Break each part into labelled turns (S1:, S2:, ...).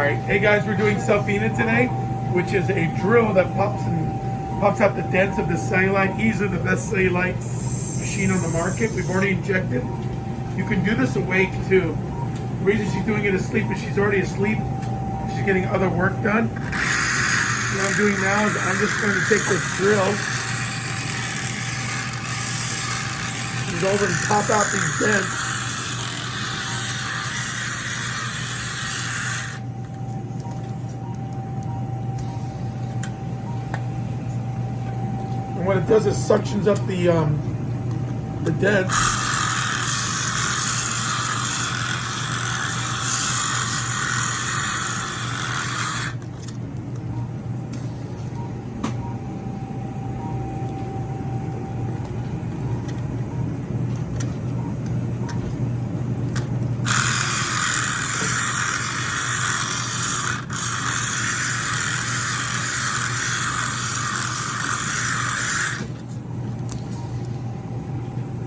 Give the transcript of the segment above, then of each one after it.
S1: right, hey guys, we're doing Cellfina today, which is a drill that pops and pops out the dents of the cellulite. Easily the best cellulite machine on the market. We've already injected. You can do this awake too. The reason she's doing it asleep is she's already asleep. She's getting other work done. What I'm doing now is I'm just going to take this drill and go over and pop out these dents. What it does is suctions up the um, the dents.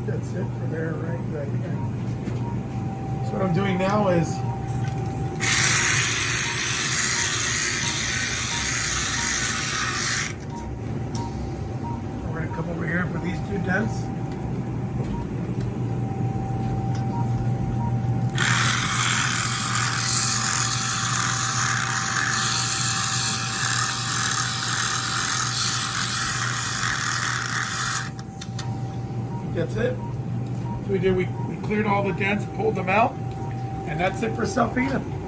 S1: That's it for there, right, right. So what I'm doing now is we're gonna come over here for these two dents. That's it. So we did, we, cleared all the dents, pulled them out, and that's it for Cellfina.